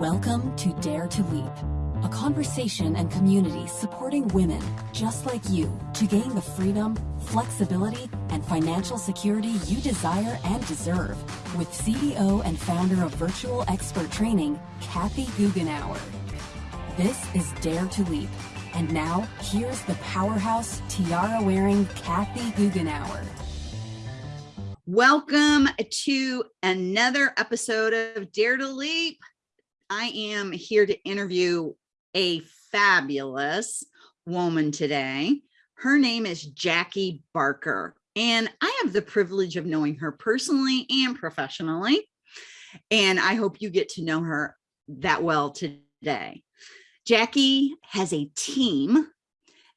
Welcome to Dare to Leap, a conversation and community supporting women just like you to gain the freedom, flexibility, and financial security you desire and deserve with CEO and founder of Virtual Expert Training, Kathy Goughenour. This is Dare to Leap. And now, here's the powerhouse tiara-wearing Kathy Goughenour. Welcome to another episode of Dare to Leap. I am here to interview a fabulous woman today. Her name is Jackie Barker, and I have the privilege of knowing her personally and professionally. And I hope you get to know her that well today. Jackie has a team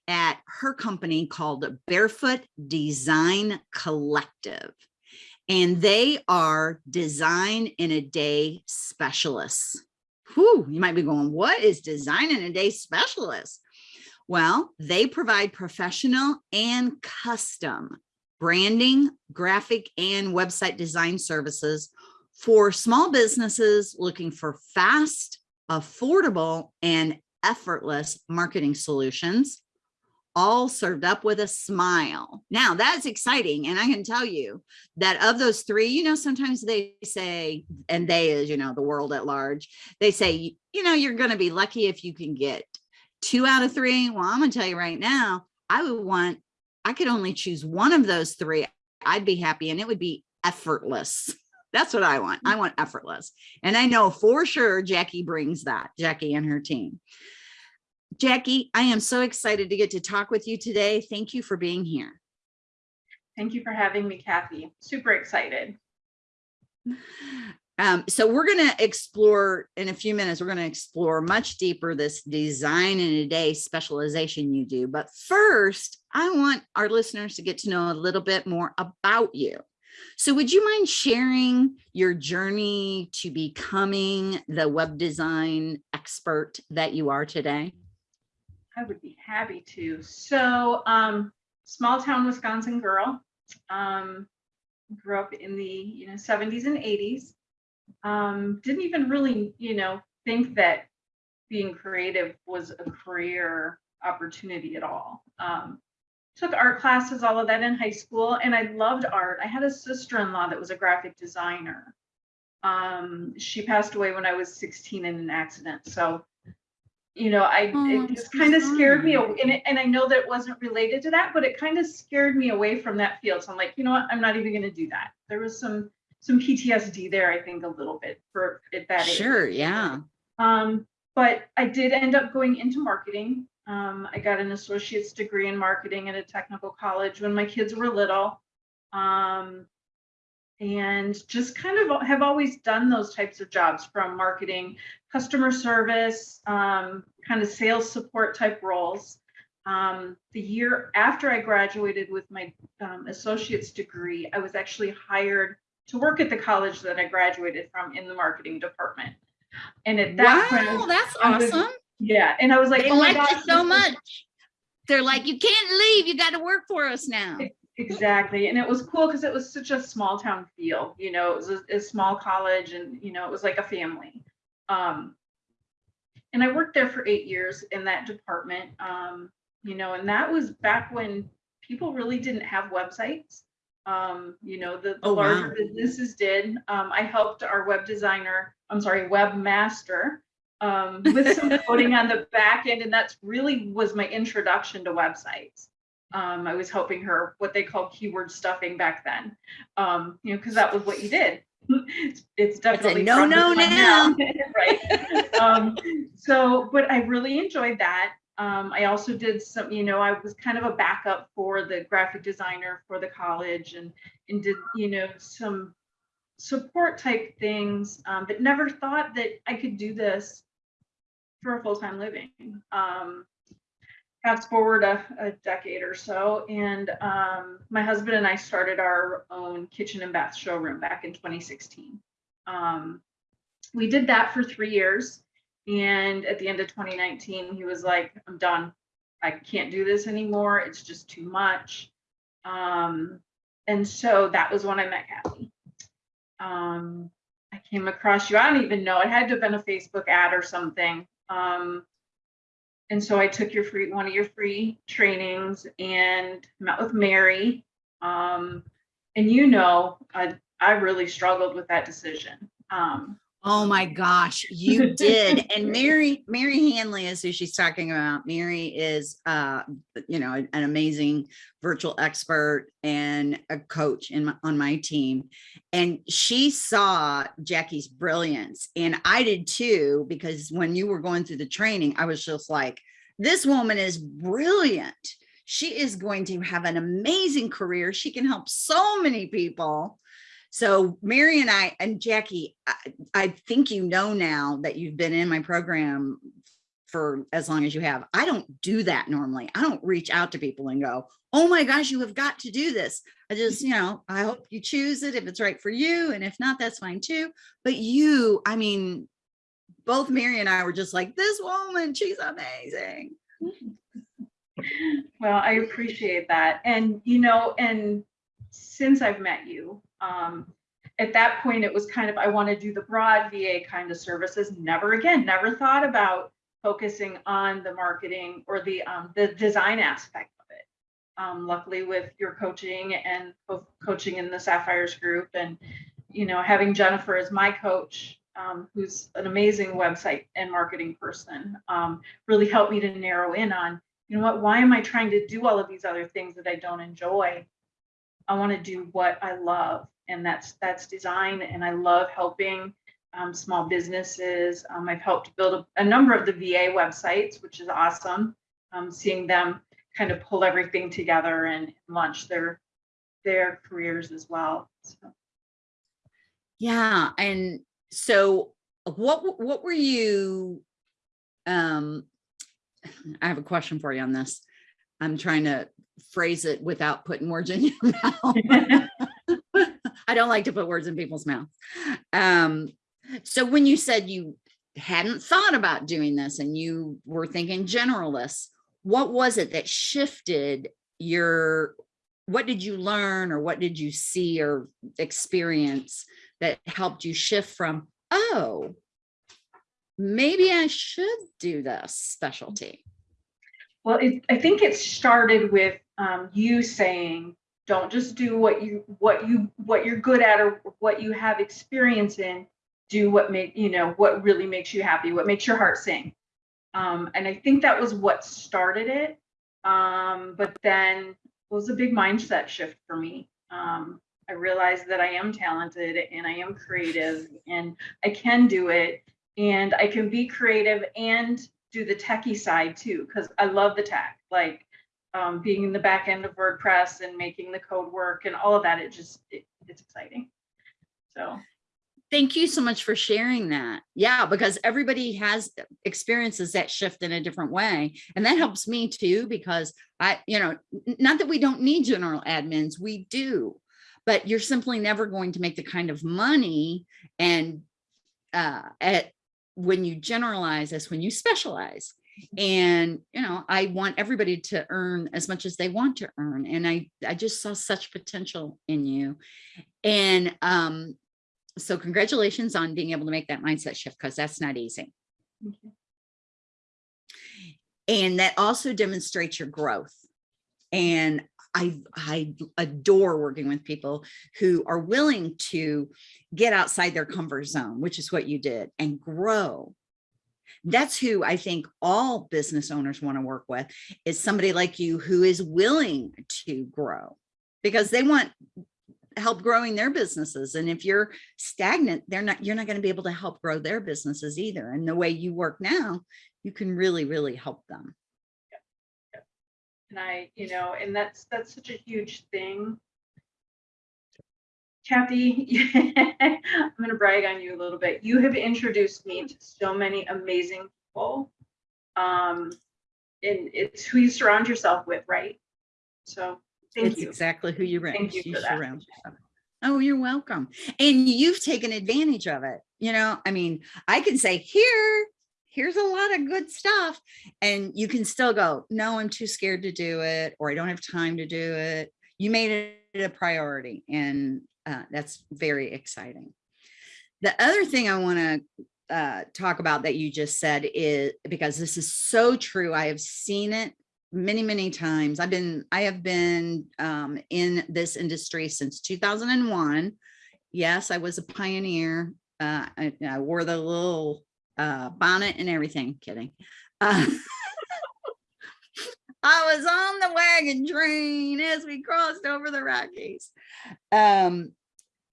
at her company called Barefoot Design Collective and they are design in a day specialists whew, you might be going, what is design in a day specialist? Well, they provide professional and custom branding, graphic, and website design services for small businesses looking for fast, affordable, and effortless marketing solutions all served up with a smile. Now that's exciting. And I can tell you that of those three, you know, sometimes they say, and they is, you know, the world at large, they say, you know, you're going to be lucky if you can get two out of three. Well, I'm going to tell you right now, I would want, I could only choose one of those three. I'd be happy and it would be effortless. That's what I want. I want effortless. And I know for sure Jackie brings that, Jackie and her team. Jackie, I am so excited to get to talk with you today. Thank you for being here. Thank you for having me, Kathy. Super excited. Um, so we're going to explore in a few minutes, we're going to explore much deeper this design in a day specialization you do. But first, I want our listeners to get to know a little bit more about you. So would you mind sharing your journey to becoming the web design expert that you are today? I would be happy to. So, um, small town Wisconsin girl, um, grew up in the you know 70s and 80s. Um, didn't even really you know think that being creative was a career opportunity at all. Um, took art classes, all of that in high school, and I loved art. I had a sister-in-law that was a graphic designer. Um, she passed away when I was 16 in an accident. So you know, I oh, it just kind of scared me, and it, and I know that it wasn't related to that, but it kind of scared me away from that field. So I'm like, you know what, I'm not even going to do that. There was some some PTSD there, I think, a little bit for at that age. Sure, yeah. Um, but I did end up going into marketing. Um, I got an associate's degree in marketing at a technical college when my kids were little. Um, and just kind of have always done those types of jobs from marketing, customer service, um, kind of sales support type roles. Um, the year after I graduated with my um, associate's degree, I was actually hired to work at the college that I graduated from in the marketing department. And at that wow, point, that's awesome. Was, yeah, and I was like, they oh like you so much. They're like, you can't leave. You got to work for us now. Exactly. And it was cool because it was such a small town feel, you know, it was a, a, small college and, you know, it was like a family. Um, and I worked there for eight years in that department, um, you know, and that was back when people really didn't have websites. Um, you know, the, the oh, larger wow. businesses did. Um, I helped our web designer, I'm sorry, webmaster um, with some coding on the back end. And that's really was my introduction to websites. Um, I was helping her what they call keyword stuffing back then, um, you know, because that was what you did. it's, it's definitely it's no, no, now, right? um, so, but I really enjoyed that. Um, I also did some, you know, I was kind of a backup for the graphic designer for the college and and did, you know, some support type things, um, but never thought that I could do this for a full time living. Um, fast forward a, a, decade or so, and um, my husband and I started our own kitchen and bath showroom back in 2016. Um, we did that for three years, and at the end of 2019, he was like, "I'm done. I can't do this anymore. It's just too much." Um, and so that was when I met Kathy. Um, I came across you. I don't even know. It had to have been a Facebook ad or something. Um, and so I took your free one of your free trainings and met with Mary. Um, and you know, I I really struggled with that decision. Um, Oh my gosh, you did. And Mary, Mary Hanley is who she's talking about. Mary is, uh, you know, an amazing virtual expert and a coach in my, on my team. And she saw Jackie's brilliance. And I did too, because when you were going through the training, I was just like, this woman is brilliant. She is going to have an amazing career. She can help so many people. So Mary and I and Jackie, I, I think you know now that you've been in my program for as long as you have. I don't do that normally. I don't reach out to people and go, oh my gosh, you have got to do this. I just, you know, I hope you choose it if it's right for you. And if not, that's fine too. But you, I mean, both Mary and I were just like, this woman, she's amazing. well, I appreciate that. And, you know, and since I've met you, um, at that point, it was kind of, I want to do the broad VA kind of services. Never again, never thought about focusing on the marketing or the um, the design aspect of it. Um, luckily, with your coaching and both coaching in the Sapphires group, and you know, having Jennifer as my coach, um, who's an amazing website and marketing person, um, really helped me to narrow in on, you know what, why am I trying to do all of these other things that I don't enjoy? I want to do what I love, and that's that's design. And I love helping um, small businesses. Um, I've helped build a, a, number of the VA websites, which is awesome. Um, seeing them kind of pull everything together and launch their their careers as well. So. Yeah, and so what what were you? Um, I have a question for you on this. I'm trying to phrase it without putting words in your mouth. I don't like to put words in people's mouths. Um, so when you said you hadn't thought about doing this and you were thinking generalists, what was it that shifted your, what did you learn or what did you see or experience that helped you shift from, oh, maybe I should do this specialty? Well, it, I think it started with um, you saying, don't just do what you what you what you're good at or what you have experience in. Do what make you know what really makes you happy, what makes your heart sing. Um, and I think that was what started it. Um, but then it was a big mindset shift for me. Um, I realized that I am talented and I am creative and I can do it and I can be creative and do the techie side too, because I love the tech, like um, being in the back end of WordPress and making the code work and all of that. It just, it, it's exciting. So. Thank you so much for sharing that. Yeah, because everybody has experiences that shift in a different way. And that helps me too, because I, you know, not that we don't need general admins, we do, but you're simply never going to make the kind of money and uh, at when you generalize as when you specialize and you know i want everybody to earn as much as they want to earn and i i just saw such potential in you. And um so congratulations on being able to make that mindset shift because that's not easy. And that also demonstrates your growth. And I, I adore working with people who are willing to get outside their comfort zone, which is what you did, and grow. That's who I think all business owners want to work with is somebody like you who is willing to grow because they want help growing their businesses. And if you're stagnant, they're not, you're not going to be able to help grow their businesses either. And the way you work now, you can really, really help them and I, you know, and that's that's such a huge thing. Kathy, I'm going to brag on you a little bit. You have introduced me to so many amazing people. Um, and it's who you surround yourself with, right? So thank it's you. exactly who you, thank you, you surround yourself. Oh, you're welcome. And you've taken advantage of it. You know, I mean, I can say here, here's a lot of good stuff. And you can still go, no, I'm too scared to do it, or I don't have time to do it. You made it a priority and uh, that's very exciting. The other thing I want to uh, talk about that you just said is because this is so true. I have seen it many, many times. I've been, I have been um, in this industry since 2001. Yes, I was a pioneer. Uh, I, I wore the little uh, bonnet and everything. Kidding. I was on the wagon train as we crossed over the Rockies. Um,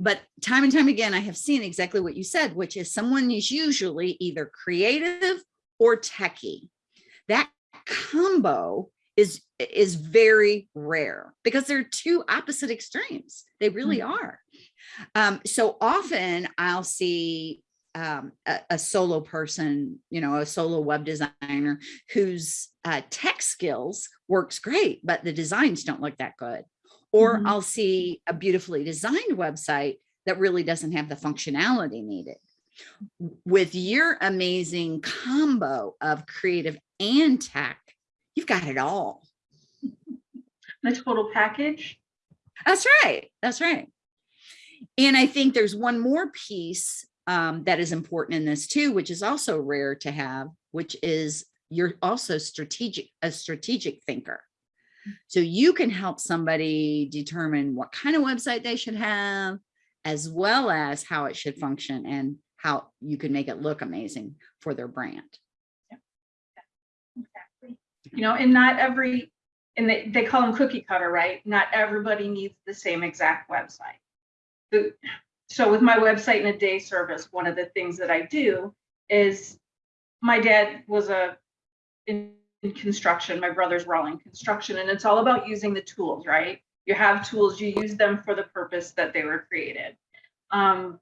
but time and time again, I have seen exactly what you said, which is someone is usually either creative or techie. That combo is is very rare because they're two opposite extremes. They really Mhm. are. Um, so often I'll see um, a, a solo person, you know, a solo web designer whose uh, tech skills works great, but the designs don't look that good. Or Mhm. I'll see a beautifully designed website that really doesn't have the functionality needed. With your amazing combo of creative and tech, you've got it all. The total package. That's right. That's right. And I think there's one more piece um, that is important in this too, which is also rare to have, which is you're also strategic, a strategic thinker. So you can help somebody determine what kind of website they should have, as well as how it should function and how you can make it look amazing for their brand. Exactly. You know, and not every, and they, they call them cookie cutter, right? Not everybody needs the same exact website. The- So with my website and a day service, one of the things that I do is my dad was a in, in construction, my brothers were all in construction, and it's all about using the tools, right? You have tools, you use them for the purpose that they were created. Um,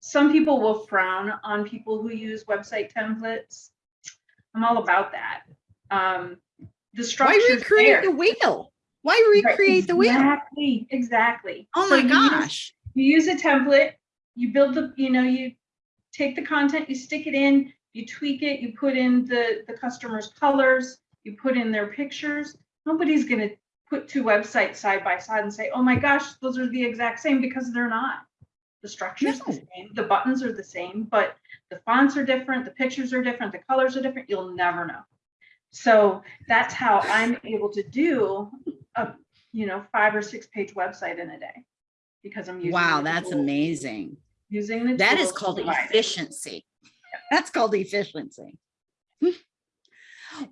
some people will frown on people who use website templates. I'm all about that. Um, the Why structure recreate the wheel? Why recreate the wheel? Exactly, exactly. Oh my gosh. You use a template, you build the, you know, you take the content, you stick it in, you tweak it, you put in the, the customer's colors, you put in their pictures. Nobody's gonna put two websites side by side and say, oh my gosh, those are the exact same because they're not. The structure's the same, the buttons are the same, but the fonts are different, the pictures are different, the colors are different, you'll never know. So that's how I'm able to do a, you know, five or six page website in a day. Because I'm using. Wow, that's tools- amazing. Using the. That is called efficiency. That's called efficiency.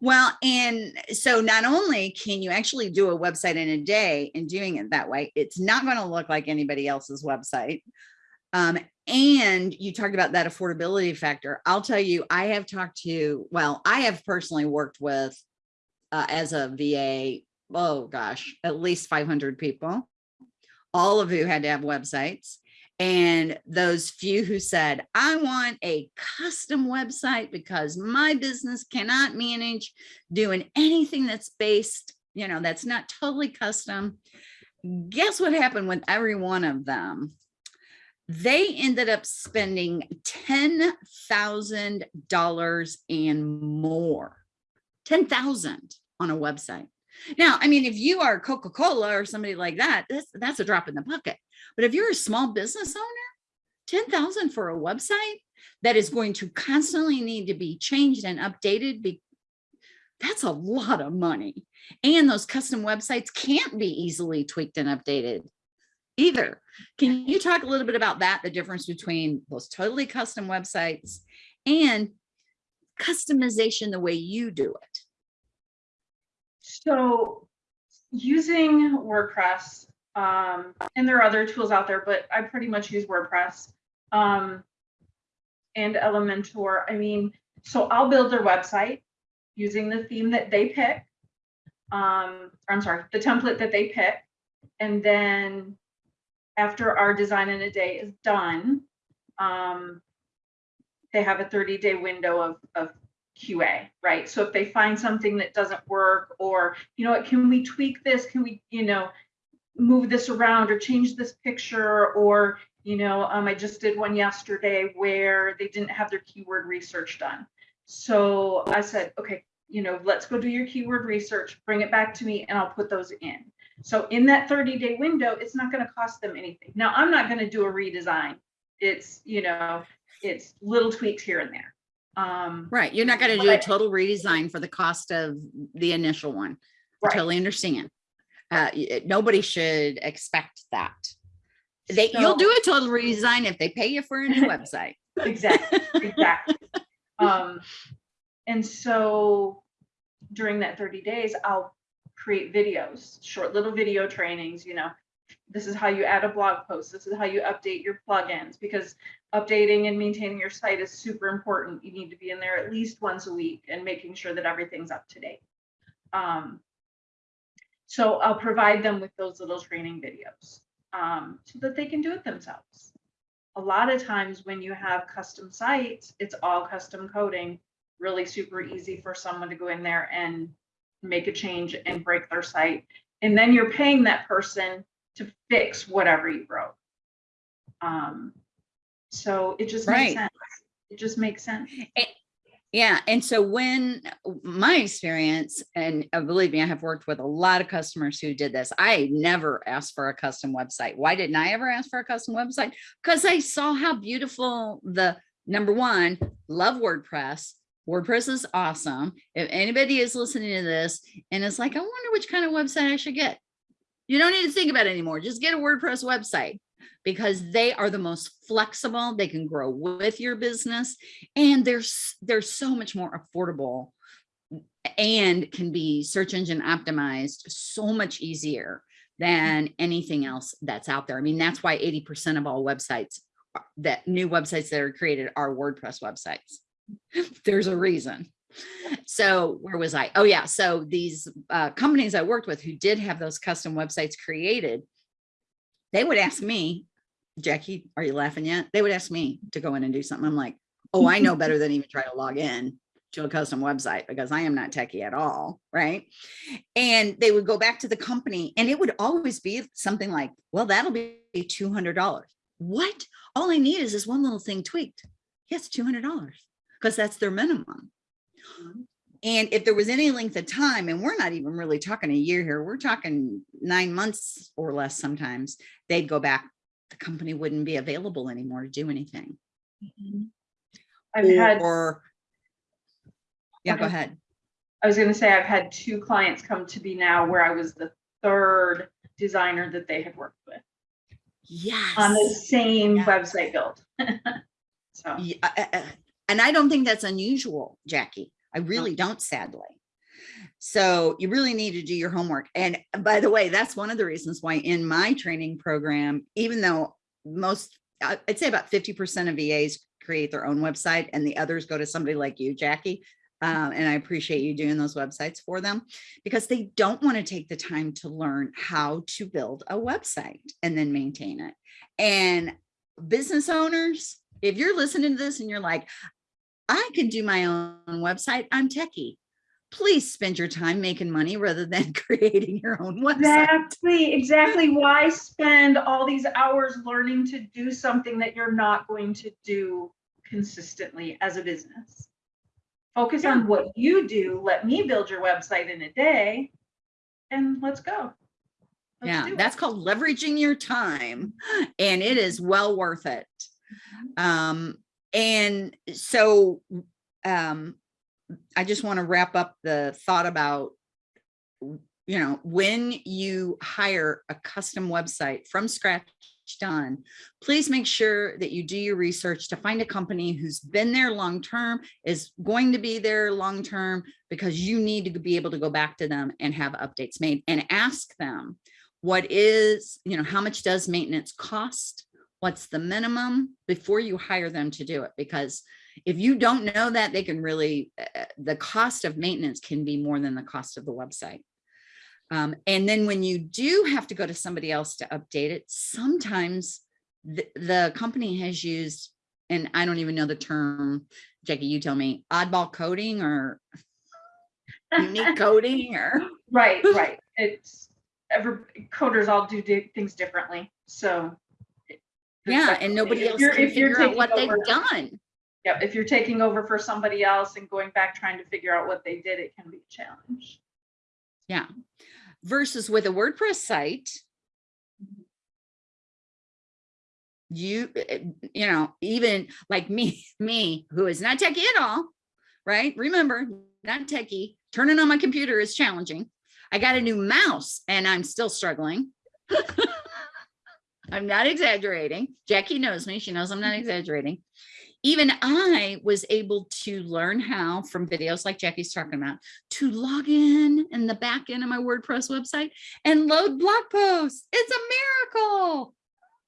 Well, and so not only can you actually do a website in a day and doing it that way, it's not going to look like anybody else's website. Um, and you talked about that affordability factor. I'll tell you, I have talked to, well, I have personally worked with uh, as a VA, oh gosh, at least 500 people, all of who had to have websites. And those few who said, I want a custom website because my business cannot manage doing anything that's based, you know, that's not totally custom. Guess what happened with every one of them? They ended up spending $10,000 and more, 10,000 on a website. Now, I mean, if you are Coca-Cola or somebody like that, that's, that's a drop in the bucket. But if you're a small business owner, 10,000 for a website that is going to constantly need to be changed and updated, be, that's a lot of money. And those custom websites can't be easily tweaked and updated either. Can you talk a little bit about that, the difference between those totally custom websites and customization the way you do it? So using WordPress, um, and there are other tools out there, but I pretty much use WordPress. Um, and Elementor, I mean, so I'll build their website using the theme that they pick. Um, I'm sorry, the template that they pick. And then after our design in a day is done, um, they have a 30 day window of, of QA, right? So if they find something that doesn't work or, you know what, can we tweak this? Can we, you know, move this around or change this picture or, you know, um, I just did one yesterday where they didn't have their keyword research done. So I said, okay, you know, let's go do your keyword research, bring it back to me and I'll put those in. So in that 30 day window, it's not going to cost them anything. Now I'm not going to do a redesign It's, you know, it's little tweaks here and there. Um, Right, you're not gonna do a total redesign for the cost of the initial one. I totally understand. Uh, nobody should expect that. They, you'll do a total redesign if they pay you for a new website. Exactly, exactly. Um, and so during that thirty days, I'll create videos, short little video trainings, you know. This is how you add a blog post. This is how you update your plugins because updating and maintaining your site is super important. You need to be in there at least once a week and making sure that everything's up to date. Um, so I'll provide them with those little training videos um, so that they can do it themselves a lot of times when you have custom sites, it's all custom coding, really super easy for someone to go in there and make a change and break their site. And then you're paying that person to fix whatever you broke. Um, so it just Right. makes sense. It just makes sense. Yeah, and so when my experience, and uh, believe me, I have worked with a lot of customers who did this. I never asked for a custom website. Why didn't I ever ask for a custom website? Because I saw how beautiful the number one, love WordPress. WordPress is awesome. If anybody is listening to this and it's like, I wonder which kind of website I should get. You don't need to think about it anymore. Just get a WordPress website because they are the most flexible. They can grow with your business and there's there's so much more affordable and can be search engine optimized so much easier than anything else that's out there. I mean, that's why 80% of all websites that new websites that are created are WordPress websites. There's a reason. So where was I? Oh yeah. So these uh, companies I worked with who did have those custom websites created, they would ask me, Jackie, are you laughing yet? They would ask me to go in and do something. I'm like, oh, I know better than even try to log in to a custom website because I am not techie at all, right? And they would go back to the company and it would always be something like, well, that'll be $200. What? All I need is this one little thing tweaked. Yes, $200 because that's their minimum. Mm-hmm. And if there was any length of time, and we're not even really talking a year here, we're talking nine months or less sometimes, they'd go back, the company wouldn't be available anymore to do anything. I've had, Or, yeah, go ahead. I was gonna say, I've had two clients come to me now where I was the third designer that they had worked with Yes. on the same Yeah. website build. So. Yeah, uh, uh, And I don't think that's unusual, Jackie. I really don't, sadly. So you really need to do your homework. And by the way, that's one of the reasons why in my training program, even though most, I- I'd say about 50% of VAs create their own website and the others go to somebody like you, Jackie. Um, and I appreciate you doing those websites for them because they don't want to take the time to learn how to build a website and then maintain it. And business owners, if you're listening to this and you're like, I can do my own website, I'm techie. Please spend your time making money rather than creating your own website. Exactly, exactly. Why spend all these hours learning to do something that you're not going to do consistently as a business? Focus on what you do. Let me build your website in a day and let's go. Let's Yeah, that's called leveraging your time and it is well worth it. Um, and so, um, I just want to wrap up the thought about, you know, when you hire a custom website from scratch done, please make sure that you do your research to find a company who's been there long term, is going to be there long term, because you need to be able to go back to them and have updates made and ask them what is, you know, how much does maintenance cost? What's the minimum before you hire them to do it? Because if you don't know that, they can really, uh, the cost of maintenance can be more than the cost of the website. Um, and then when you do have to go to somebody else to update it, sometimes the, the company has used, and I don't even know the term, Jackie, you tell me, oddball coding or unique coding or, Right, right. It's, every, coders all do things differently, so. Yeah, and nobody else can if you're figure out what they've done. Yeah, if you're taking over for somebody else and going back trying to figure out what they did, it can be a challenge. Yeah. Versus with a WordPress site, you, eh, you know, even like me, me, who is not techie at all, right? Remember, not techie, turning on my computer is challenging. I got a new mouse and I'm still struggling. I'm not exaggerating. Jackie knows me. She knows I'm not exaggerating. Even I was able to learn how from videos like Jackie's talking about to log in in the back end of my WordPress website and load blog posts. It's a miracle.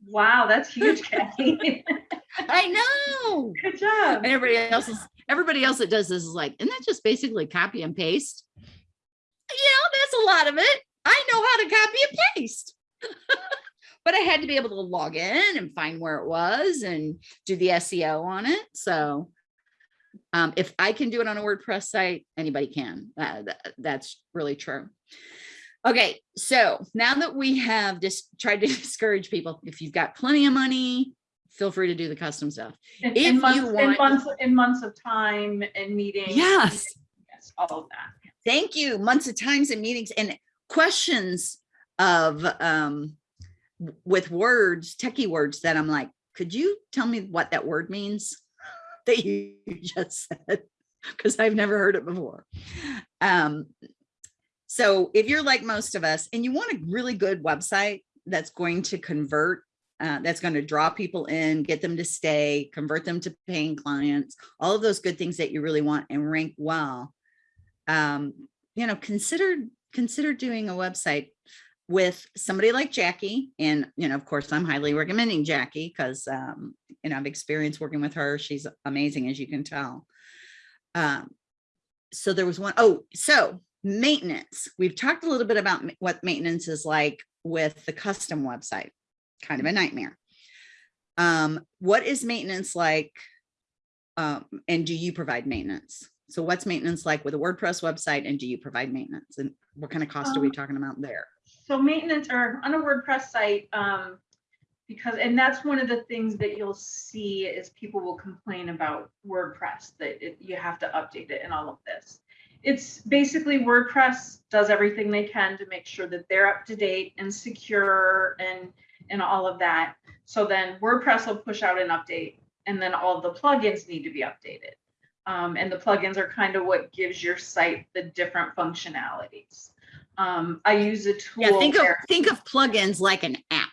Wow, that's huge, Kathy. I know. Good job. And everybody else is everybody else that does this is like, isn't that just basically copy and paste? Yeah, that's a lot of it. I know how to copy and paste. but I had to be able to log in and find where it was and do the SEO on it. So um, if I can do it on a WordPress site, anybody can. Uh, that, that's really true. Okay, so now that we have just tried to discourage people, if you've got plenty of money, feel free to do the custom stuff. In, if in you months, in months, in months of time and meetings. Yes. Yes, all of that. Thank you. Months of times and meetings and questions of um with words, techie words that I'm like, could you tell me what that word means that you just said? Because I've never heard it before. Um, so if you're like most of us and you want a really good website that's going to convert, uh, that's going to draw people in, get them to stay, convert them to paying clients, all of those good things that you really want and rank well, um, you know, consider consider doing a website with somebody like Jackie. And, you know, of course, I'm highly recommending Jackie because, um, you know, I've experienced working with her. She's amazing, as you can tell. Um, so there was one, oh, so maintenance. We've talked a little bit about what maintenance is like with the custom website, kind of a nightmare. Um, what is maintenance like? Um, and do you provide maintenance? So what's maintenance like with a WordPress website and do you provide maintenance? And what kind of cost are we Um, talking about there? So maintenance or on a WordPress site, um, because, and that's one of the things that you'll see is people will complain about WordPress, that it, you have to update it and all of this. It's basically WordPress does everything they can to make sure that they're up to date and secure and, and all of that. So then WordPress will push out an update and then all the plugins need to be updated. Um, and the plugins are kind of what gives your site the different functionalities. Um, I use a tool. Yeah, think of think of plugins like an app,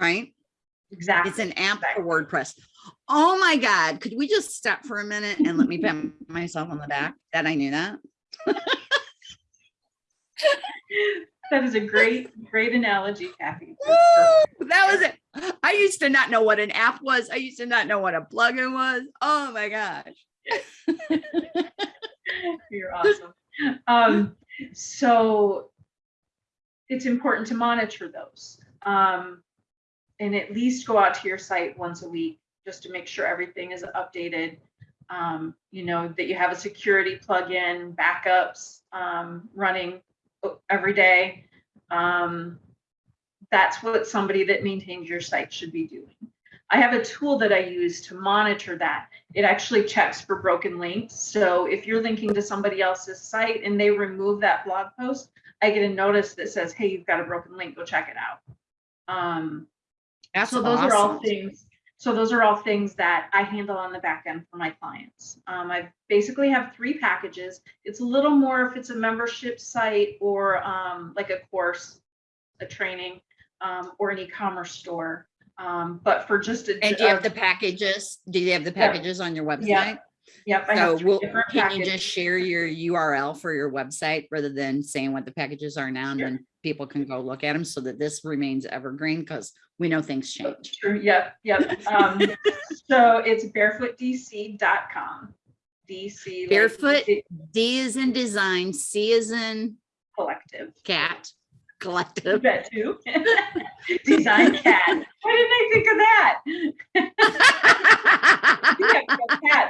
right? Exactly. It's an app for WordPress. Oh my God, could we just stop for a minute and let me pat myself on the back that I knew that? That is a great, great analogy, Kathy. Woo! That was it. I used to not know what an app was. I used to not know what a plugin was. Oh my gosh. You're awesome. Um, so it's important to monitor those. Um, and at least go out to your site once a week just to make sure everything is updated. Um, you know, that you have a security plugin, backups um, running every day. Um, that's what somebody that maintains your site should be doing. I have a tool that I use to monitor that it actually checks for broken links. So if you're linking to somebody else's site and they remove that blog post, I get a notice that says, hey, you've got a broken link, go check it out. Um, That's so those are all things, so those are all things that I handle on the back end for my clients. Um, I basically have three packages. It's a little more if it's a membership site or um, like a course, a training, um, or an e-commerce store. Um, but for just a. And do you have the packages? Do you have the Yeah. packages on your website? Yeah, Yep, I So different can you just share your URL for your website rather than saying what the packages are now and Sure. then people can go look at them so that this remains evergreen because we know things change. True, yep, yep. Um, so it's barefootdc.com. DC. Barefoot? the D is in design, C is in Collective. cat, collective. bet too. Design cat. Why didn't I think of that? We cats, yeah,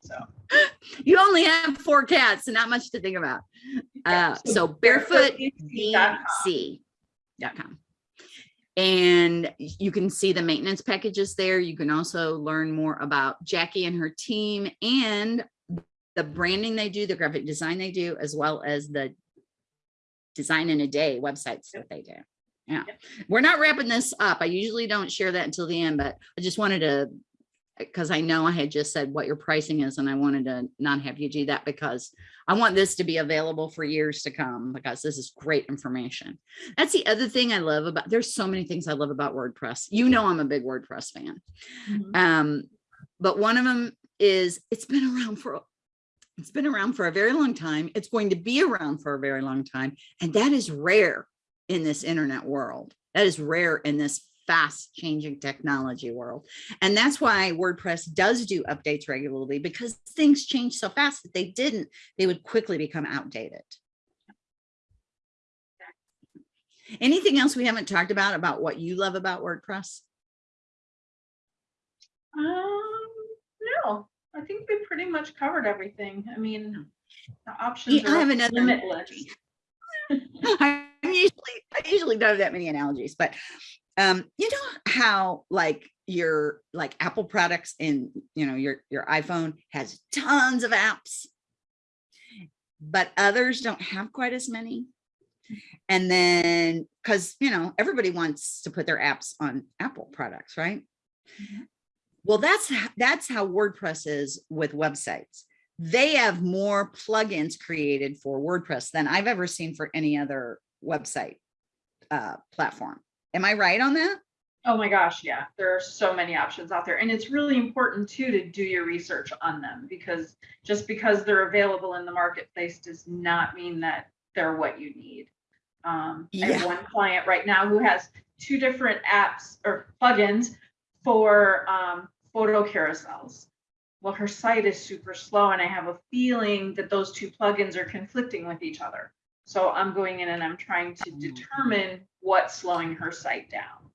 So. You only have four cats and not much to think about. yeah, Uh, so barefoot barefootdc.com. dc.com. And you can see the maintenance packages there. You can also learn more about Jackie and her team and the branding they do, the graphic design they do, as well as the design in a day websites that they do. Yeah, we're not wrapping this up. I usually don't share that until the end, but I just wanted to, because I know I had just said what your pricing is and I wanted to not have you do that because I want this to be available for years to come because this is great information. That's the other thing I love about, there's so many things I love about WordPress. You know, I'm a big WordPress fan. Mhm. Um, but one of them is it's been around for it's been around for a very long time. It's going to be around for a very long time. And that is rare in this internet world. That is rare in this fast changing technology world. And that's why WordPress does do updates regularly because things change so fast that they didn't, they would quickly become outdated. Anything else we haven't talked about, about what you love about WordPress? Um, I think we pretty much covered everything. I mean, the options Yeah, I have are another limitless. I'm usually, I usually don't have that many analogies, but um, you know how like your like Apple products in, you know, your, your iPhone has tons of apps, but others don't have quite as many. And then, cause you know, everybody wants to put their apps on Apple products, right? Mhm. Well, that's, that's how WordPress is with websites they have more plugins created for WordPress than I've ever seen for any other website uh, platform. Am I right on that? Oh my gosh, yeah, there are so many options out there. And it's really important too to do your research on them because just because they're available in the marketplace does not mean that they're what you need. Um, I have one client right now who has two different apps or plugins for um, photo carousels. Well, her site is super slow and I have a feeling that those two plugins are conflicting with each other. So I'm going in and I'm trying to determine what's slowing her site down.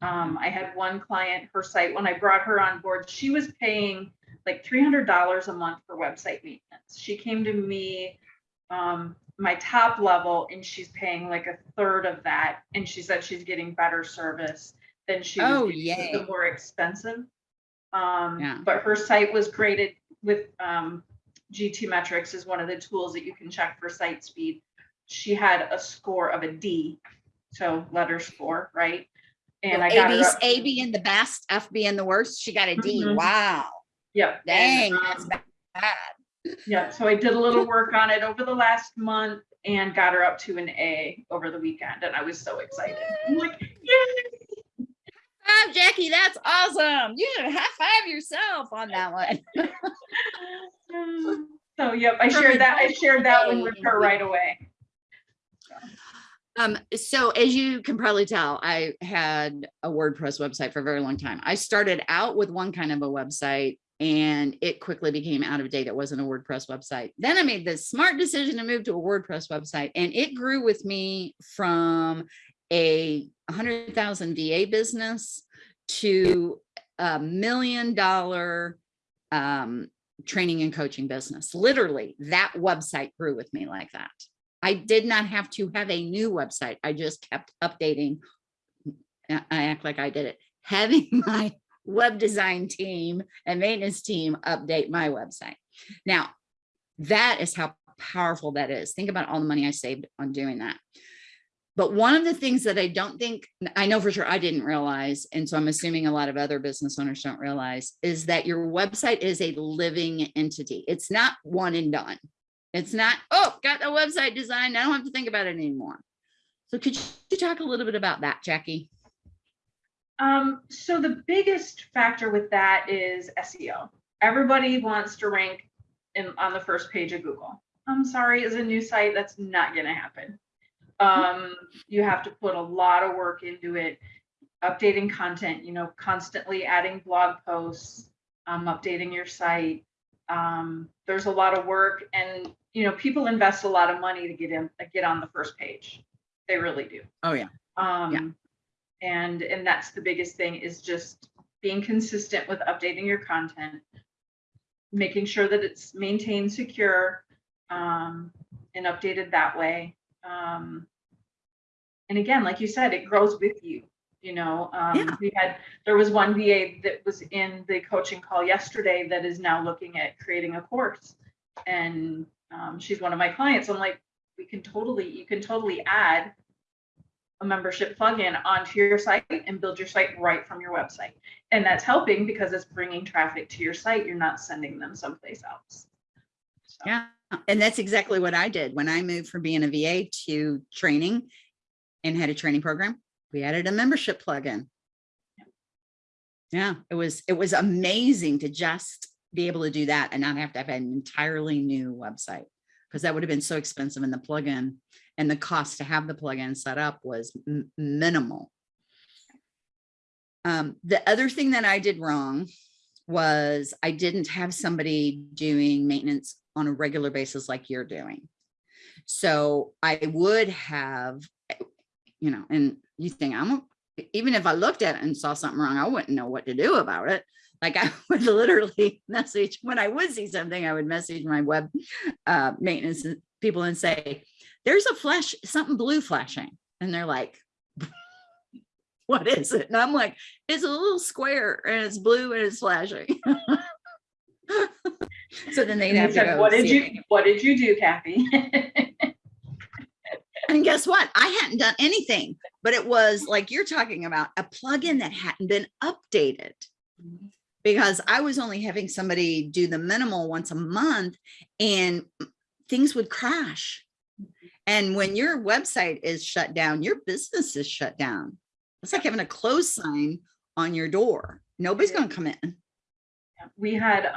Um, I had one client, her site, when I brought her on board, she was paying like three hundred dollars a month for website maintenance. She came to me, um, my top level, and she's paying like a third of that. And she said she's getting better service than she was Oh, getting with the more expensive. Um, Yeah. but her site was graded with, um, GTmetrix is one of the tools that you can check for site speed. She had a score of a D, so letter score, right? And I got A, her up. A being the best, F being the worst. She got a D. Mhm. Wow. Yep. and, Dang, that's um, bad. Yeah, so I did a little work on it over the last month and got her up to an A over the weekend, and I was so excited. I'm like, yay! Five, Jackie, that's awesome. You should high five yourself on that one. So, yep, I shared that, I shared that one with her right away. Um, so as you can probably tell, I had a WordPress website for a very long time. I started out with one kind of a website and it quickly became out of date. It wasn't a WordPress website. Then I made the smart decision to move to a WordPress website and it grew with me from a hundred thousand VA business to a million dollar um, training and coaching business. Literally that website grew with me like that. I did not have to have a new website. I just kept updating. I act like I did it. Having my web design team and maintenance team update my website. Now, that is how powerful that is. Think about all the money I saved on doing that. But one of the things that I don't think, I know for sure I didn't realize, and so I'm assuming a lot of other business owners don't realize, is that your website is a living entity. It's not one and done. It's not, oh, got the website designed. I don't have to think about it anymore. So could you talk a little bit about that, Jackie? Um, so the biggest factor with that is SEO. Everybody wants to rank in, on the first page of Google. I'm sorry, as a new site, that's not gonna happen. Um, you have to put a lot of work into it, updating content, you know, constantly adding blog posts, um, updating your site. Um, there's a lot of work and, you know, people invest a lot of money to get in, get on the first page. They really do. Oh, yeah. Um, yeah. and, and that's the biggest thing is just being consistent with updating your content, making sure that it's maintained secure, um, and updated that way. Um, and again, like you said, it grows with you, you know, Yeah. um, we had, there was one VA that was in the coaching call yesterday that is now looking at creating a course. And, um, she's one of my clients. I'm like, we can totally, you can totally add a membership plugin onto your site and build your site right from your website. And that's helping because it's bringing traffic to your site. You're not sending them someplace else. So, Yeah, and that's exactly what I did when I moved from being a VA to training and had a training program. We added a membership plugin. Yeah, it was, it was amazing to just be able to do that and not have to have an entirely new website. Because that would have been so expensive and the plugin and the cost to have the plugin set up was minimal. Um, the other thing that I did wrong was I didn't have somebody doing maintenance on a regular basis like you're doing. So I would have, you know, and you think I'm, even if I looked at it and saw something wrong, I wouldn't know what to do about it. Like I would literally message, when I would see something, I would message my web uh, maintenance people and say, there's a flash, something blue flashing. And they're like, what is it? And I'm like, it's a little square and it's blue and it's flashing. so then they'd have they to go what did you, it. what did you do, Kathy? And guess what? I hadn't done anything, but it was like you're talking about a plugin that hadn't been updated because I was only having somebody do the minimal once a month and things would crash. And when your website is shut down, your business is shut down. It's like having a close sign on your door. Nobody's going to come in. we had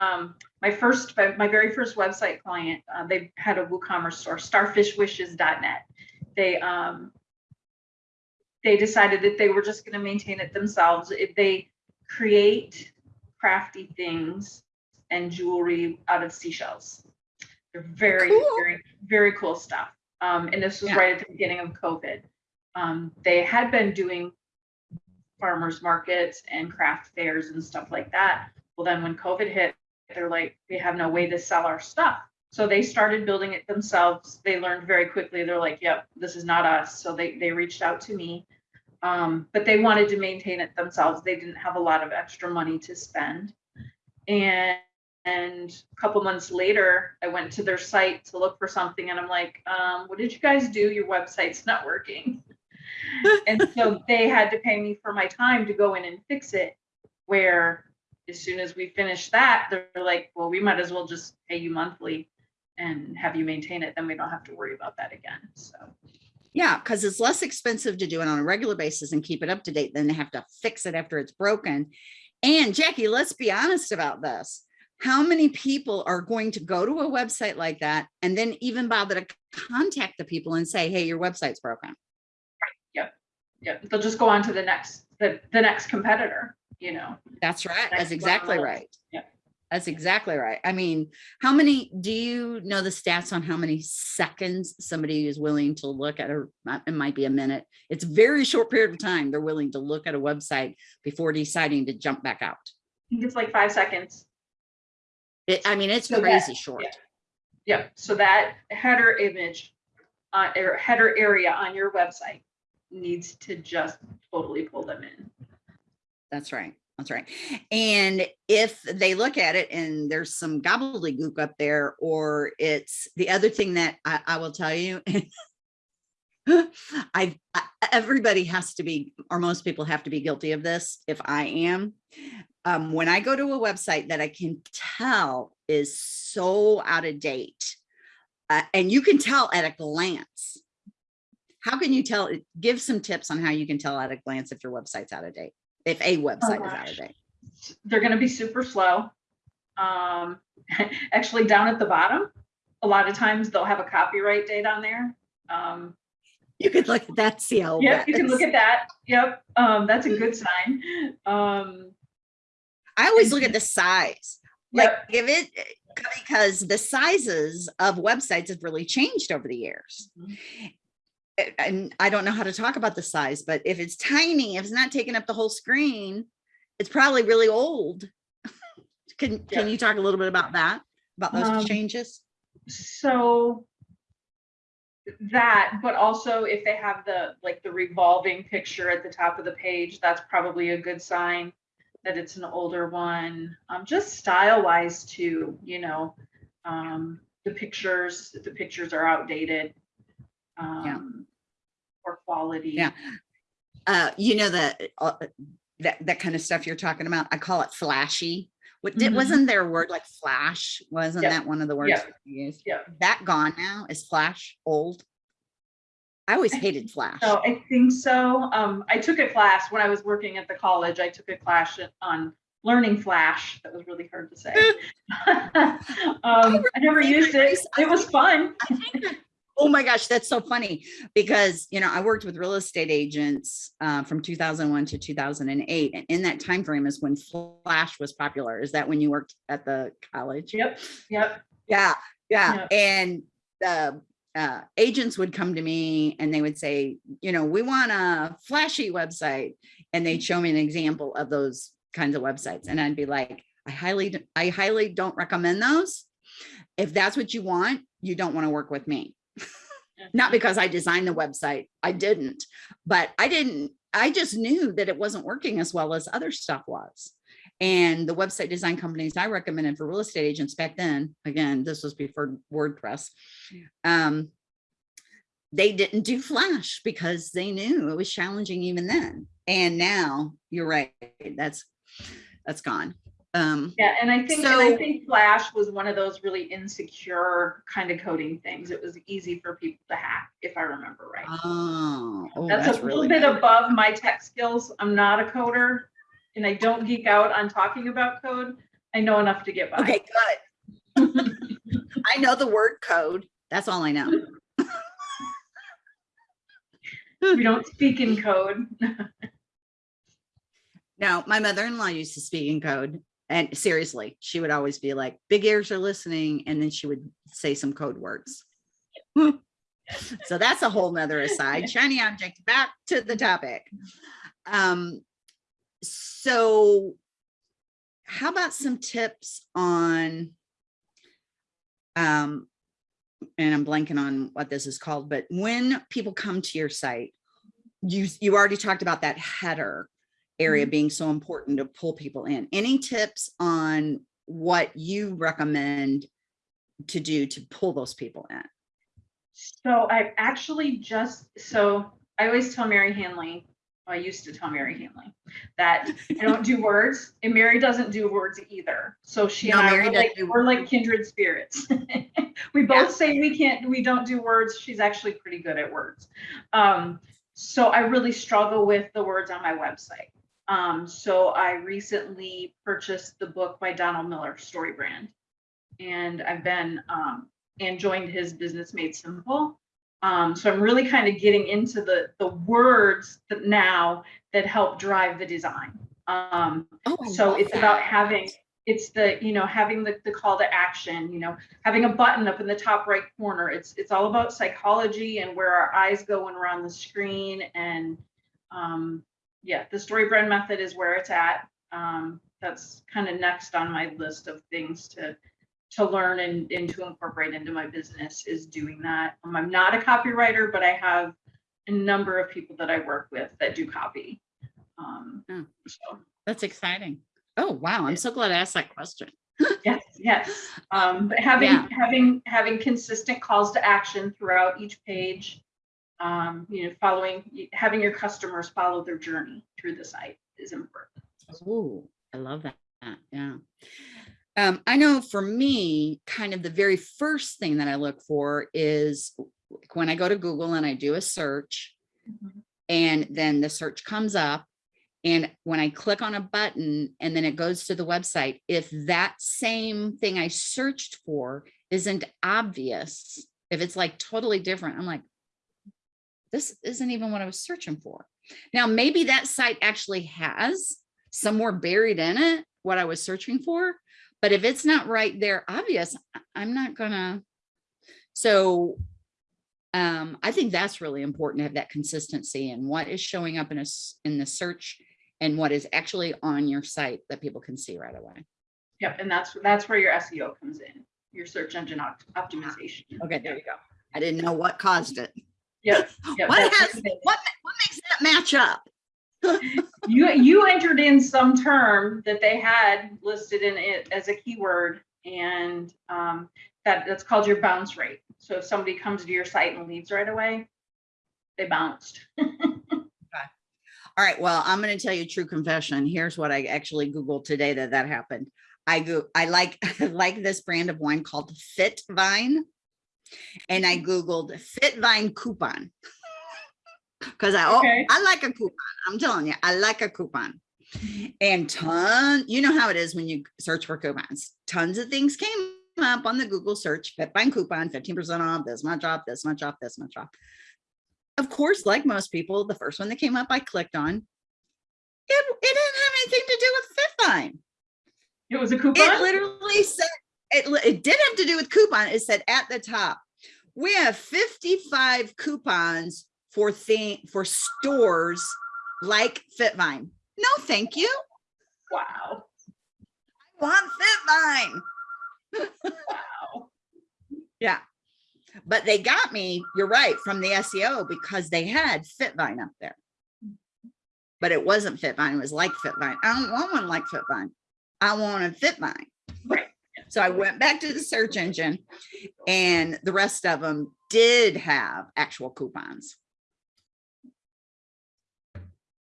um my first my my very first website client uh, they had a woocommerce store starfishwishes.net they um they decided that they were just going to maintain it themselves. If they create crafty things and jewelry out of seashells they're very Cool. very very cool stuff. Um and this was Yeah. right at the beginning of covid. Um they had been doing farmers markets and craft fairs and stuff like that. Well, then when COVID hit, they're like, they have no way to sell our stuff. So they started building it themselves. They learned very quickly. They're like, yep, this is not us. So they, they reached out to me. Um, but they wanted to maintain it themselves. They didn't have a lot of extra money to spend. And, and a couple months later, I went to their site to look for something and I'm like, um, what did you guys do? Your website's not working. and so they had to pay me for my time to go in and fix it. Where as soon as we finish that, they're like, well, we might as well just pay you monthly and have you maintain it. Then we don't have to worry about that again. So Yeah, because it's less expensive to do it on a regular basis and keep it up to date than to have to fix it after it's broken. And Jackie, let's be honest about this. How many people are going to go to a website like that and then even bother to contact the people and say, hey, your website's broken? yeah, they'll just go on to the next, the, the next competitor, you know. That's right. That's exactly right. Yeah. That's exactly right. I mean, how many, do you know the stats on how many seconds somebody is willing to look at a, it might be a minute. It's a very short period of time. They're willing to look at a website before deciding to jump back out. I think it's like five seconds. It, I mean, it's So that- crazy short. yeah. Yeah, so that header image, uh, or header area on your website needs to just totally pull them in. That's right. That's right. And if they look at it and there's some gobbledygook up there, or it's the other thing that I, I will tell you, I, everybody has to be, or most people have to be guilty of this. If I am, um, when I go to a website that I can tell is so out of date, uh, and you can tell at a glance. How can you tell? Give some tips on how you can tell at a glance if your website's out of date, if a website is out of date. They're gonna be super slow. Um, actually down at the bottom, a lot of times they'll have a copyright date on there. Um, You could look at that, see how. Yep, you can look at that. Yep, um, that's a good sign. Um, I always look at the size. Like Yep. if it, because the sizes of websites have really changed over the years. Mhm. A- And I don't know how to talk about the size, but if it's tiny, if it's not taking up the whole screen, it's probably really old. Can, can you talk a little bit about that? About those Um, changes? so that, but also if they have the, like the revolving picture at the top of the page, that's probably a good sign that it's an older one. Um, just style wise too, you know, um, the pictures, the pictures are outdated. Um, poor quality. Yeah. Uh, you know, the, uh, that, that kind of stuff you're talking about, I call it flashy. What did, Mhm. wasn't there a word like flash? Wasn't Yep. that one of the words you used? Yep. That gone now? Is flash old? I always hated flash. So I think so. Um, I took a class when I was working at the college. I took a class on learning Flash. That was really hard to say. um, I never used it. It was fun. Oh my gosh, that's so funny because, you know, I worked with real estate agents uh, from 2001 to 2008. And in that time frame is when Flash was popular. Is that when you worked at the college? Yep. Yep. Yeah, yeah. Yep. And the uh, agents would come to me and they would say, you know, we want a flashy website. And they'd show me an example of those kinds of websites. And I'd be like, I highly, I highly don't recommend those. If that's what you want, you don't want to work with me. Not because I designed the website, I didn't, but I didn't, I just knew that it wasn't working as well as other stuff was. And the website design companies I recommended for real estate agents back then, again, this was before WordPress. Um, they didn't do Flash because they knew it was challenging even then. And now you're right, that's, that's gone. Um, Yeah, and I think and I think Flash was one of those really insecure kind of coding things. It was easy for people to hack, if I remember right. oh, oh, that's, that's a little really bit bad. above my tech skills. I'm not a coder, and I don't geek out on talking about code. I know enough to get by. Okay, good. I know the word code. That's all I know. We don't speak in code. No, my mother-in-law used to speak in code. And seriously, she would always be like, big ears are listening. And then she would say some code words. so that's a whole nother aside. Shiny object, back to the topic. Um, so how about some tips on um, and I'm blanking on what this is called, but when people come to your site, you you already talked about that header area being so important to pull people in. Any tips on what you recommend to do to pull those people in? So I've actually just, so I always tell Mary Hanley, well, I used to tell Mary Hanley that I don't do words and Mary doesn't do words either. So she No, and I Mary were doesn't like, we're like kindred spirits. we both Yeah. say we can't, we don't do words. She's actually pretty good at words. Um, so I really struggle with the words on my website. Um, so I recently purchased the book by Donald Miller, Story Brand. And I've been, um, and joined his Business Made Simple. Um, so I'm really kind of getting into the, the words that now that help drive the design. Um, Oh, so it's about having, it's the, you know, having the, the call to action, you know, having a button up in the top right corner. It's, it's all about psychology and where our eyes go when we're on the screen. And, um, yeah, the story brand method is where it's at. Um, that's kind of next on my list of things to, to learn and, and to incorporate into my business is doing that. Um, I'm not a copywriter, but I have a number of people that I work with that do copy. Um, Hmm. so That's exciting. Oh, wow. I'm so glad I asked that question. Yes, yes. Um, but having, Yeah. having, having consistent calls to action throughout each page. Um, you know, following, having your customers follow their journey through the site is important. Oh, I love that. Yeah. Um, I know for me, kind of the very first thing that I look for is when I go to Google and I do a search and then the search comes up. And when I click on a button and then it goes to the website, if that same thing I searched for isn't obvious, if it's like totally different, I'm like, this isn't even what I was searching for. Now, maybe that site actually has somewhere buried in it what I was searching for, but if it's not right there obvious, I'm not gonna. So um, I think that's really important to have that consistency and what is showing up in a in the search and what is actually on your site that people can see right away. Yep, and that's, that's where your SEO comes in, your search engine opt- optimization. Okay, there you go. I didn't know what caused it. Yep. yep, What has, what what, makes that match up? You, you entered in some term that they had listed in it as a keyword and um, that, that's called your bounce rate. So if somebody comes to your site and leaves right away, they bounced. All right, well, I'm gonna tell you a true confession. Here's what I actually Googled today that that happened. I go, I like, like this brand of wine called Fit Vine. And I Googled Fitvine coupon. Cause I, oh, I like a coupon. I'm telling you, I like a coupon. And ton, you know how it is when you search for coupons. Tons of things came up on the Google search, Fitvine coupon, 15% off, this much off, this much off, this much off. Of course, like most people, the first one that came up, I clicked on. It, it didn't have anything to do with Fitvine. It was a coupon? It literally said, it, it did have to do with coupon. It said at the top, we have 55 coupons for thing, for stores like Fitvine. No, thank you. Wow, I want Fitvine. wow. Yeah. But they got me, you're right, from the SEO because they had Fitvine up there. But it wasn't Fitvine, it was like Fitvine. I don't want one like Fitvine. I want a Fitvine. So I went back to the search engine and the rest of them did have actual coupons.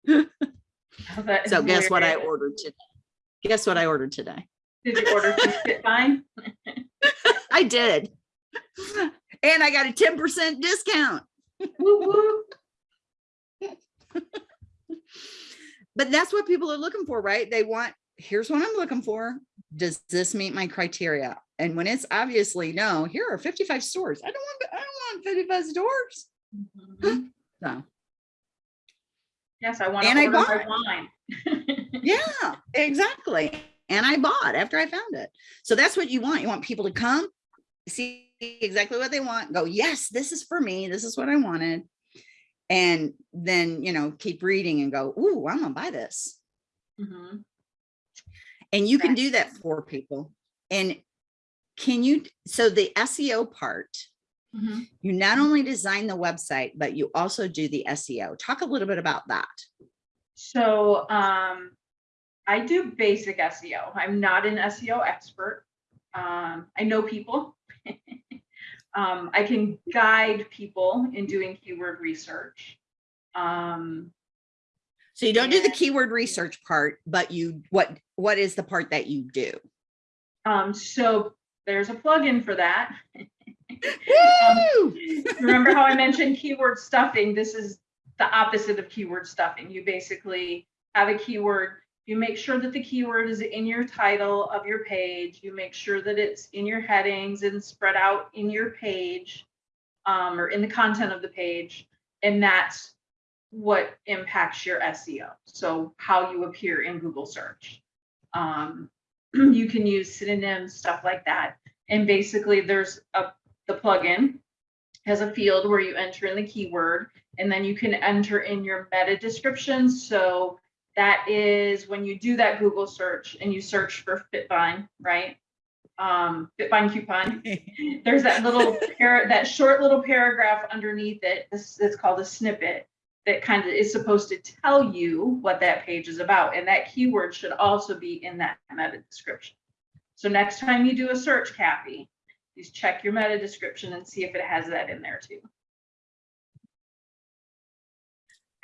So guess what I ordered today? Guess what I ordered today? Did you order some Fitvine? I did. And I got a 10% discount. Woo woo. But that's what people are looking for, right? They want, here's what I'm looking for. Does this meet my criteria? And when it's obviously no, here are 55 stores. I don't want, I don't want 55 stores. Mhm. So, Yes, I want to And I bought. wine. yeah, exactly. And I bought after I found it. So that's what you want. You want people to come, see exactly what they want, go, yes, this is for me. This is what I wanted. And then, you know, keep reading and go, ooh, I'm gonna buy this. Mhm. And you can do that for people. And can you, so the SEO part, Mhm. you not only design the website, but you also do the SEO. Talk a little bit about that. So um, I do basic SEO. I'm not an SEO expert. Um, I know people. um, I can guide people in doing keyword research. Um, So you don't do the keyword research part, but you, what, what is the part that you do? um, so there's a plugin for that. Woo! Remember how I mentioned keyword stuffing? This is the opposite of keyword stuffing. You basically have a keyword, you make sure that the keyword is in your title of your page, you make sure that it's in your headings and spread out in your page um, or in the content of the page. And that's what impacts your SEO. So how you appear in Google search. Um, you can use synonyms, stuff like that. And basically there's a, the plugin has a field where you enter in the keyword and then you can enter in your meta description. So that is when you do that Google search and you search for Fitvine, right? Um, Fitvine coupon. There's that little that short little paragraph underneath it. This it's called a snippet that kind of is supposed to tell you what that page is about. And that keyword should also be in that meta description. So next time you do a search, Kathy, please check your meta description and see if it has that in there too.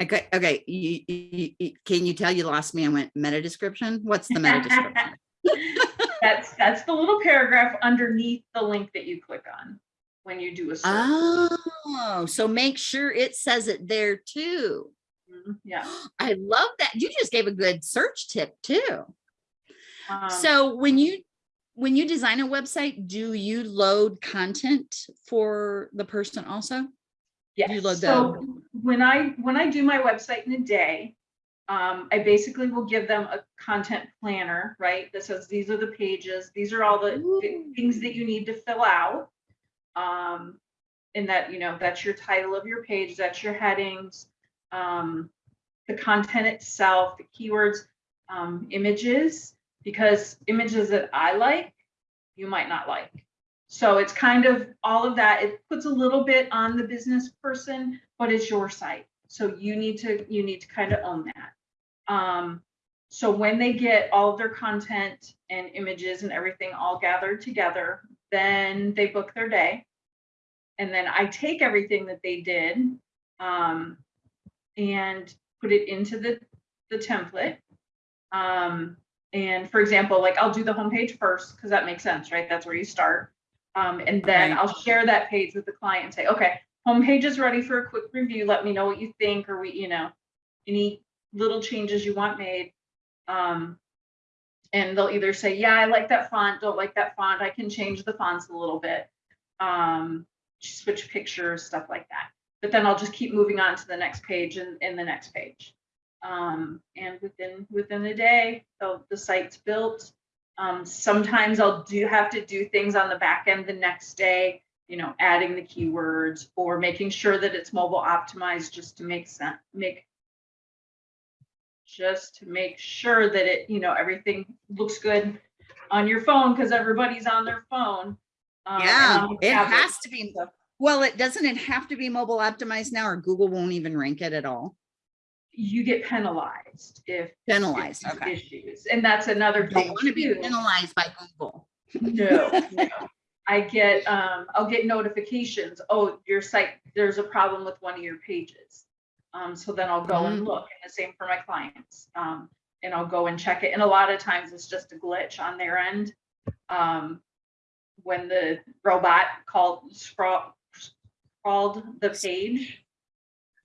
Okay, okay, you, you, you- can you tell you lost me? I went meta description? What's the meta description? That's, that's the little paragraph underneath the link that you click on when you do a search. Oh, so make sure it says it there too. Mhm, Yeah. I love that. You just gave a good search tip too. Um, So when you, when you design a website, do you load content for the person also? you Yes, load so when I, when I do my website in a day, um, I basically will give them a content planner, right? That says, these are the pages, these are all the the Ooh. things that you need to fill out. Um, and that, you know, that's your title of your page, that's your headings, um, the content itself, the keywords, um, images, because images that I like, you might not like. So it's kind of all of that. It puts a little bit on the business person, but it's your site. So you need to, you need to kind of own that. Um, so when they get all of their content and images and everything all gathered together, then they book their day. And then I take everything that they did um, and put it into the, the template. Um, and for example, like I'll do the homepage first because that makes sense, right? That's where you start. Um, and then Right. I'll share that page with the client and say, okay, homepage is ready for a quick review. Let me know what you think or we, you know, any little changes you want made. Um, and they'll either say, yeah, I like that font, don't like that font. I can change the fonts a little bit. Um, switch pictures, stuff like that. But then I'll just keep moving on to the next page and, and the next page. Um, and within, within a day, the, the site's built. Um, sometimes I'll do have to do things on the back end the next day, you know, adding the keywords or making sure that it's mobile optimized just to make sense, make just to make sure that it, you know, everything looks good on your phone because everybody's on their phone. um, Yeah, the it has to be. Well, it doesn't it have to be mobile optimized now or Google won't even rank it at all? You get penalized if. Penalized, okay. Issues, and that's another Don't want to be penalized by Google. No, no. I get, um, I'll get notifications, oh, your site, there's a problem with one of your pages. Um, so then I'll go and Mm. look, and the same for my clients. Um, and I'll go and check it, and a lot of times it's just a glitch on their end. Um, when the robot called, crawled the page.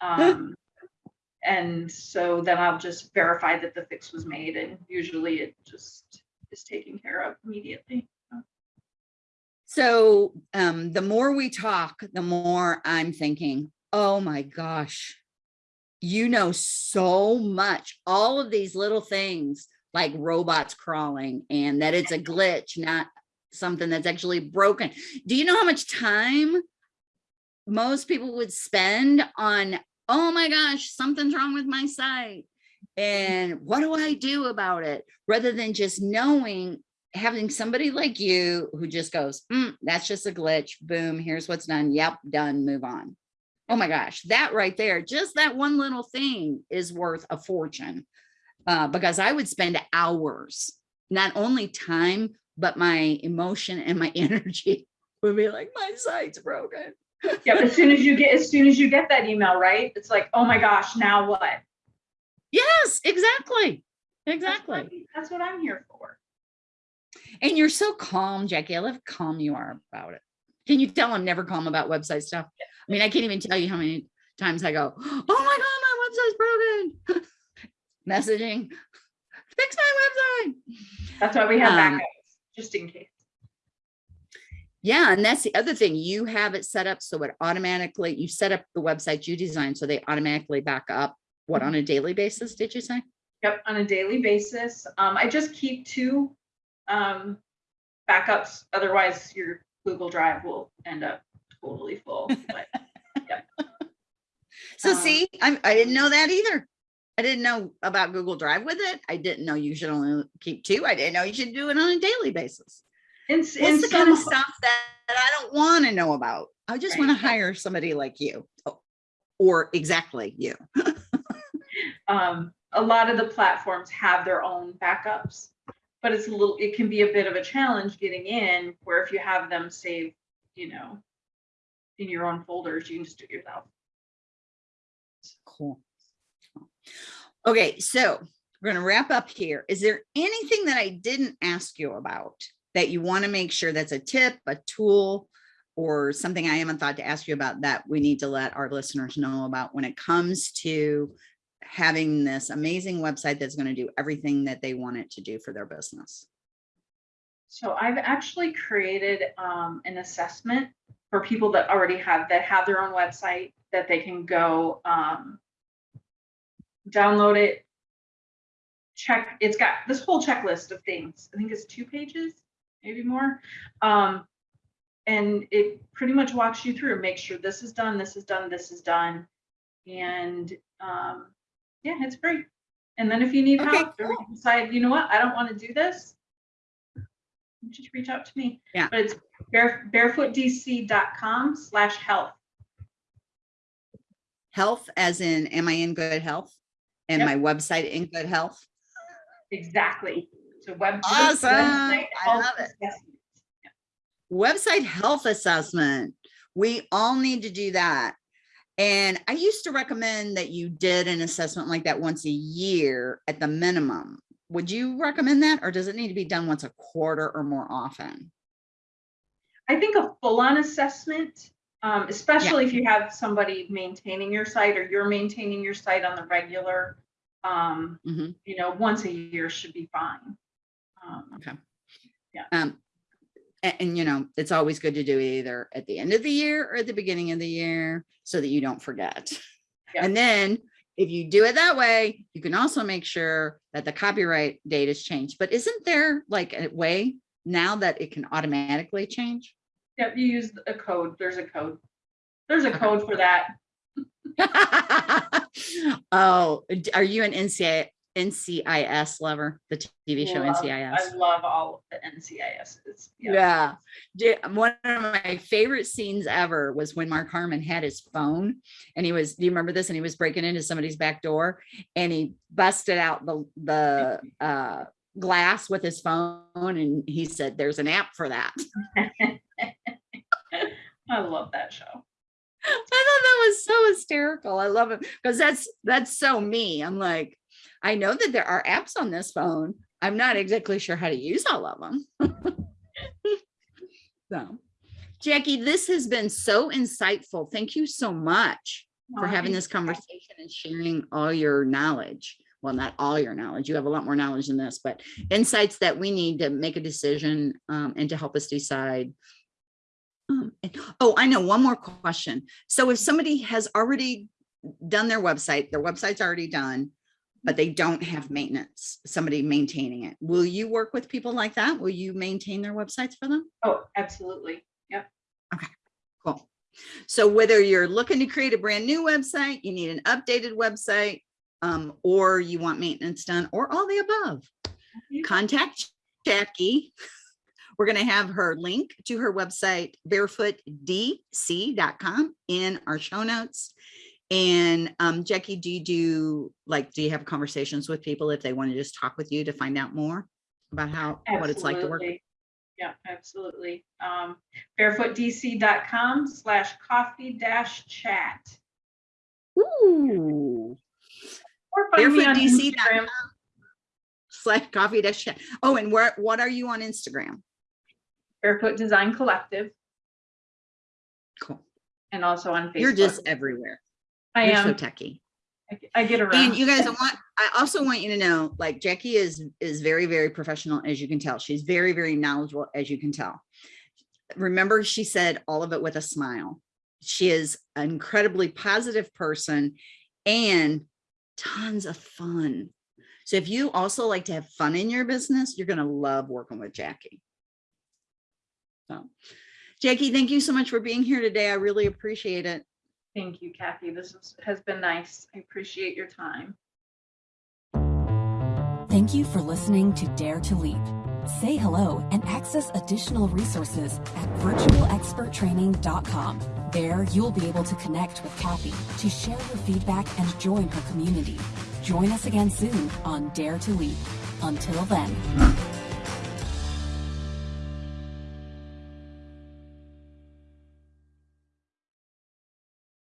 Um, and so then I'll just verify that the fix was made, and usually it just is taken care of immediately. So um, the more we talk, the more I'm thinking, oh my gosh, you know so much, all of these little things like robots crawling and that it's a glitch, not something that's actually broken. Do you know how much time most people would spend on, oh my gosh, something's wrong with my site. And what do I do about it? Rather than just knowing having somebody like you who just goes, "Mm, that's just a glitch. Boom, here's what's done. Yep, done, move on. Oh my gosh, that right there, just that one little thing is worth a fortune. Uh, because I would spend hours, not only time, but my emotion and my energy would be like, my site's broken. Yeah, but as soon as you get, as soon as you get that email, right? It's like, oh my gosh, now what? Yes, exactly. That's Exactly. what- That's what I'm here for. And you're so calm, Jackie. I love how calm you are about it. Can you tell I'm never calm about website stuff? I mean, I can't even tell you how many times I go, oh my God, my website's broken. Messaging, fix my website. That's why we have Um, backups, just in case. Yeah, and that's the other thing. You have it set up so it automatically, you set up the website you design so they automatically back up. What on a daily basis, did you say? Yep, on a daily basis. Um, I just keep two um backups, otherwise your Google Drive will end up totally full. But So Um, see, I, I didn't know that either. I didn't know about Google Drive with it. I didn't know you should only keep two. I didn't know you should do it on a daily basis. and, It's and the kind of stuff that, that I don't want to know about. I just want to hire somebody like you Oh, or exactly you. um, a lot of the platforms have their own backups, but it's a little, it can be a bit of a challenge getting in where if you have them save, you know, in your own folders, you can just do it yourself. Cool. Okay, so we're going to wrap up here. Is there anything that I didn't ask you about that you want to make sure that's a tip, a tool, or something I haven't thought to ask you about that we need to let our listeners know about when it comes to having this amazing website that's going to do everything that they want it to do for their business? So I've actually created um, an assessment for people that already have, that have their own website, that they can go um, download it, check, it's got this whole checklist of things. I think it's two pages, maybe more. Um, and it pretty much walks you through, make sure this is done, this is done, this is done. And um, yeah, it's free. And then if you need Okay, help, or you decide, you know what, I don't want to do this, just reach out to me. Yeah. But it's bare, barefootdc.com slash health. Health as in, am I in good health? And Yep. my website in good health? Exactly. So web. Awesome. website I health love it. assessment. website health assessment. We all need to do that. And I used to recommend that you did an assessment like that once a year at the minimum. Would you recommend that or does it need to be done once a quarter or more often? I think a full-on assessment, um, especially if you have somebody maintaining your site or you're maintaining your site on the regular, um, Mhm. you know, once a year should be fine. Um, Okay. Yeah. Um, a- and, you know, it's always good to do it either at the end of the year or at the beginning of the year so that you don't forget. Yeah. And then if you do it that way, you can also make sure that the copyright date is changed. But isn't there like a way now that it can automatically change? Yeah, you use a code, there's a code. There's a code for that. oh, are you an NCI, NCIS lover? The TV show Love- NCIS? I love all of the NCISs. Yeah. Yeah. One of my favorite scenes ever was when Mark Harmon had his phone and he was, do you remember this? And he was breaking into somebody's back door and he busted out the, the, uh, glass with his phone and he said, there's an app for that. I love that show. I thought that was so hysterical. I love it because that's, that's so me. I'm like, I know that there are apps on this phone. I'm not exactly sure how to use all of them. So, Jackie, this has been so insightful. Thank you so much for Oh, having this conversation and sharing all your knowledge. Well, not all your knowledge. You have a lot more knowledge than this, but insights that we need to make a decision um, and to help us decide. Um, and- oh, I know one more question. So if somebody has already done their website, their website's already done, but they don't have maintenance, somebody maintaining it. Will you work with people like that? Will you maintain their websites for them? Oh, absolutely. Yep. Okay, cool. So whether you're looking to create a brand new website, you need an updated website, um, or you want maintenance done, or all the above, contact Jackie. We're going to have her link to her website, barefootdc.com in our show notes. And um, Jackie, do you do like, do you have conversations with people if they want to just talk with you to find out more about how, what it's like to work? Yeah, absolutely. Um, barefootdc.com slash coffee dash chat. Ooh. Or find barefootdc.com slash coffee dash chat. Oh, and where, what are you on Instagram? Barefoot Design Collective, Cool. and also on Facebook. You're just everywhere. I You're so am, techie. I- I get around. And you guys, I want, I also want you to know, like Jackie is, is very, very professional, as you can tell. She's very, very knowledgeable, as you can tell. Remember, she said all of it with a smile. She is an incredibly positive person and tons of fun. So if you also like to have fun in your business, you're going to love working with Jackie. So Jackie, thank you so much for being here today. I really appreciate it. Thank you, Kathy. This is- has been nice. I appreciate your time. Thank you for listening to Dare to Leap. Say hello and access additional resources at virtualexperttraining.com. There, you'll be able to connect with Kathy to share your feedback and join her community. Join us again soon on Dare to Leap. Until then.